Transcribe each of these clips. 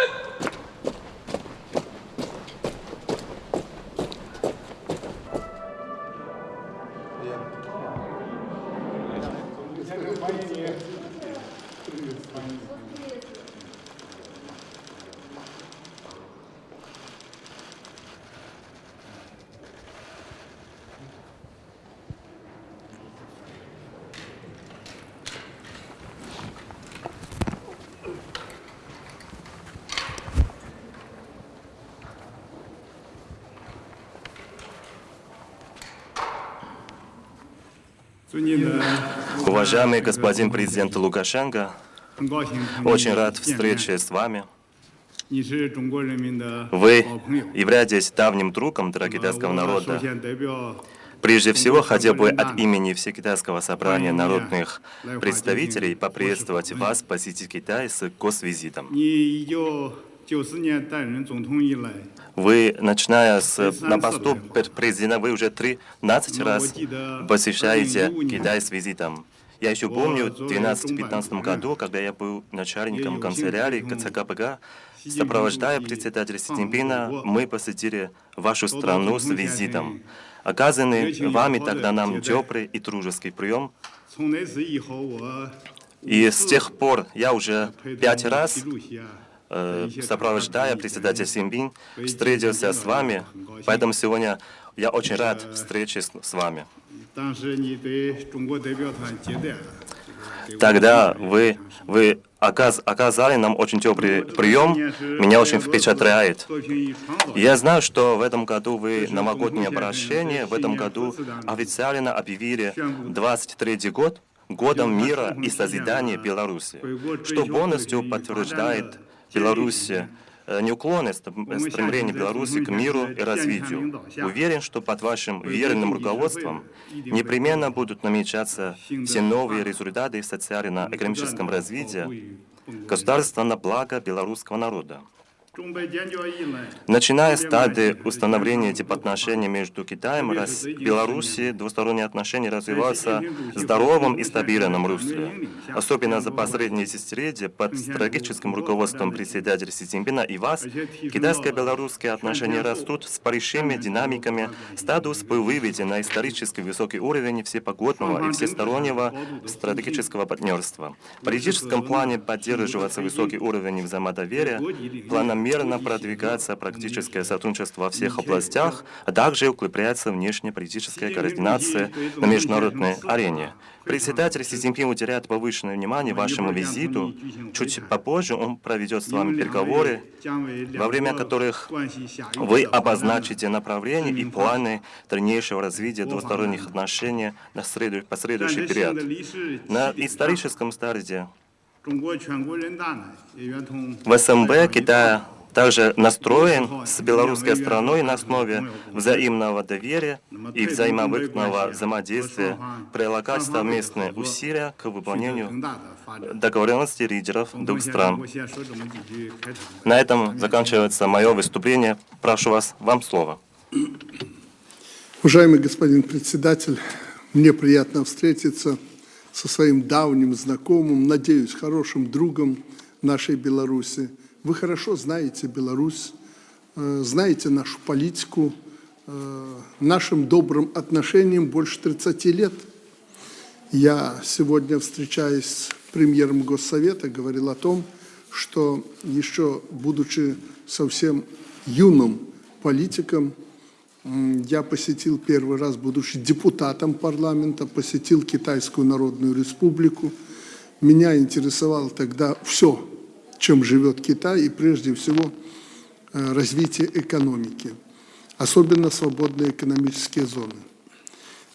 One. Уважаемый господин президент Лукашенко, очень рад встрече с вами. Вы являетесь давним другом китайского народа. Прежде всего, хотел бы от имени Всекитайского собрания народных представителей поприветствовать вас посетить Китай с госвизитом. Вы, начиная с на посту президента, вы уже 13 раз посещаете Китай с визитом. Я еще помню, в 2012-2015 году, когда я был начальником канцелярии КЦКПГ, сопровождая председателя Си Цзиньпина, мы посетили вашу страну с визитом. Оказанный вами тогда нам теплый и дружеский прием. И с тех пор я уже пять раз Э, сопровождая председателя Симбин, встретился с вами, поэтому сегодня я очень рад встрече с, вами. Тогда вы, вы оказ, оказали нам очень теплый прием, меня очень впечатляет. Я знаю, что в этом году вы новогоднее обращение, в этом году официально объявили 23 год годом мира и созидания Беларуси, что полностью подтверждает Беларуси, э, неуклонное стремление Беларуси к миру и развитию. Уверен, что под вашим верным руководством непременно будут намечаться все новые результаты в социально-экономическом развитии государства на благо белорусского народа. Начиная с стадии установления дипотношений между Китаем и Белоруссией, двусторонние отношения развиваются в здоровом и стабильном русле. Особенно за последние десятилетия под стратегическим руководством председателя Си Цзиньпина и вас, китайско-белорусские отношения растут с большими динамиками, статус был выведен на исторически высокий уровень всепогодного и всестороннего стратегического партнерства. В политическом плане поддерживается высокий уровень взаимодоверия, планомерно планомерно продвигаться практическое сотрудничество во всех областях, а также укрепляется внешнеполитическая координация на международной арене. Председатель Си Цзиньпин уделяет повышенное внимание вашему визиту. Чуть попозже он проведет с вами переговоры, во время которых вы обозначите направления и планы дальнейшего развития двусторонних отношений на последующий период. На историческом старте в СМБ Китай также настроен с белорусской страной на основе взаимного доверия и взаимовыгодного взаимодействия прилагать совместные усилия к выполнению договоренности лидеров двух стран. На этом заканчивается мое выступление. Прошу вас, вам слово. Уважаемый господин председатель, мне приятно встретиться со своим давним знакомым, надеюсь, хорошим другом нашей Беларуси. Вы хорошо знаете Беларусь, э, знаете нашу политику, э, нашим добрым отношениям больше 30 лет. Я сегодня, встречаясь с премьером Госсовета, говорил о том, что еще будучи совсем юным политиком, я посетил первый раз, будучи депутатом парламента, посетил Китайскую Народную Республику. Меня интересовало тогда все, чем живет Китай, и прежде всего э, развитие экономики, особенно свободные экономические зоны.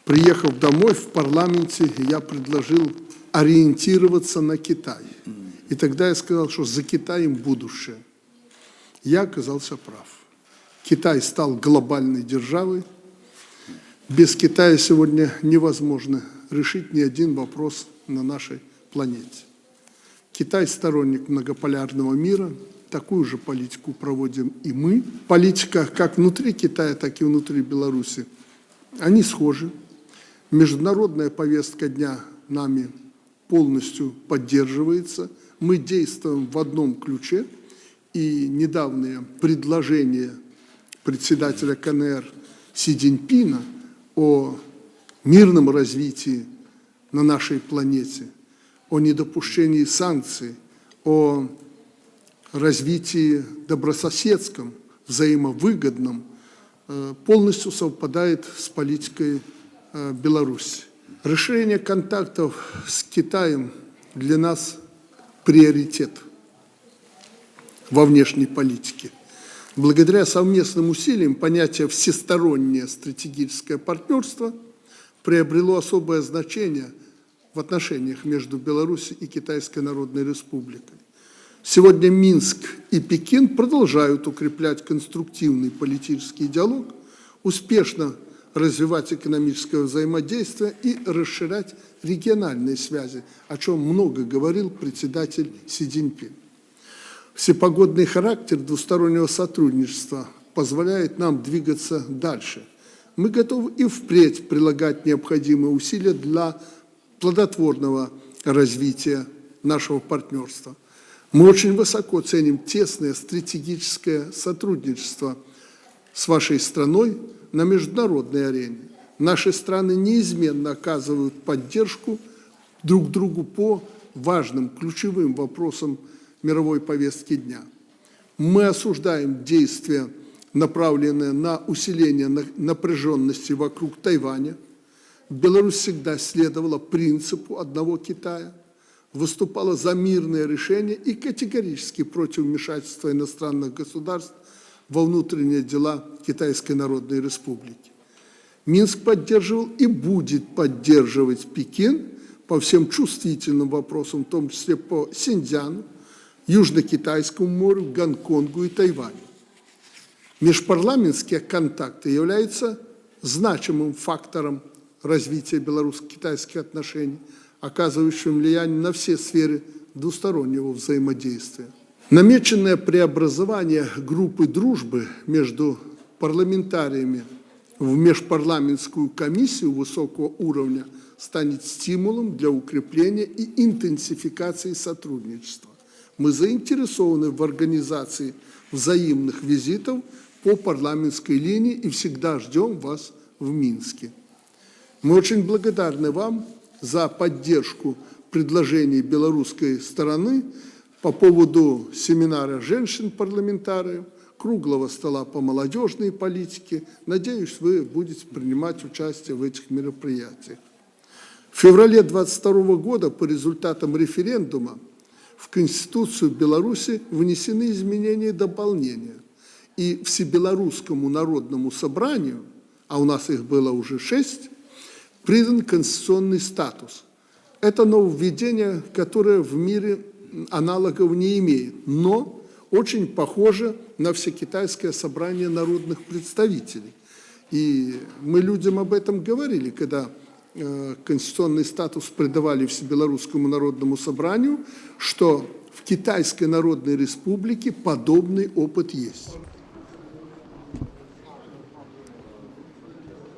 Приехав домой в парламенте, я предложил ориентироваться на Китай. И тогда я сказал, что за Китаем будущее. Я оказался прав. Китай стал глобальной державой. Без Китая сегодня невозможно решить ни один вопрос на нашей планете. Китай сторонник многополярного мира, такую же политику проводим и мы. Политика как внутри Китая, так и внутри Беларуси, они схожи. Международная повестка дня нами полностью поддерживается. Мы действуем в одном ключе – и недавнее предложение председателя КНР Си Цзиньпина о мирном развитии на нашей планете, о недопущении санкций, о развитии добрососедском, взаимовыгодном, э, полностью совпадает с политикой э, Беларуси. Расширение контактов с Китаем для нас приоритет во внешней политике. Благодаря совместным усилиям понятие «всестороннее стратегическое партнерство» приобрело особое значение в отношениях между Беларусью и Китайской Народной Республикой. Сегодня Минск и Пекин продолжают укреплять конструктивный политический диалог, успешно развивать экономическое взаимодействие и расширять региональные связи, о чем много говорил председатель Си Цзиньпин. Всепогодный характер двустороннего сотрудничества позволяет нам двигаться дальше. Мы готовы и впредь прилагать необходимые усилия для плодотворного развития нашего партнерства – мы очень высоко ценим тесное стратегическое сотрудничество с вашей страной на международной арене. Наши страны неизменно оказывают поддержку друг другу по важным, ключевым вопросам мировой повестки дня. Мы осуждаем действия, направленные на усиление напряженности вокруг Тайваня. Беларусь всегда следовала принципу одного Китая – выступала за мирное решение и категорически против вмешательства иностранных государств во внутренние дела Китайской Народной Республики. Минск поддерживал и будет поддерживать Пекин по всем чувствительным вопросам, в том числе по Синьцзяну, Южно-Китайскому морю, Гонконгу и Тайваню. Межпарламентские контакты являются значимым фактором развития белорусско-китайских отношений – оказывающим влияние на все сферы двустороннего взаимодействия. Намеченное преобразование группы дружбы между парламентариями в межпарламентскую комиссию высокого уровня станет стимулом для укрепления и интенсификации сотрудничества. Мы заинтересованы в организации взаимных визитов по парламентской линии и всегда ждем вас в Минске. Мы очень благодарны вам за поддержку предложений белорусской стороны по поводу семинара женщин-парламентариев, круглого стола по молодежной политике. Надеюсь, вы будете принимать участие в этих мероприятиях. В феврале 22 года по результатам референдума в Конституцию Беларуси внесены изменения и дополнения. И Всебелорусскому народному собранию, а у нас их было уже шесть, придан конституционный статус. Это нововведение, которое в мире аналогов не имеет, но очень похоже на всекитайское собрание народных представителей. И мы людям об этом говорили, когда э, конституционный статус придавали Всебелорусскому народному собранию, что в Китайской Народной Республике подобный опыт есть.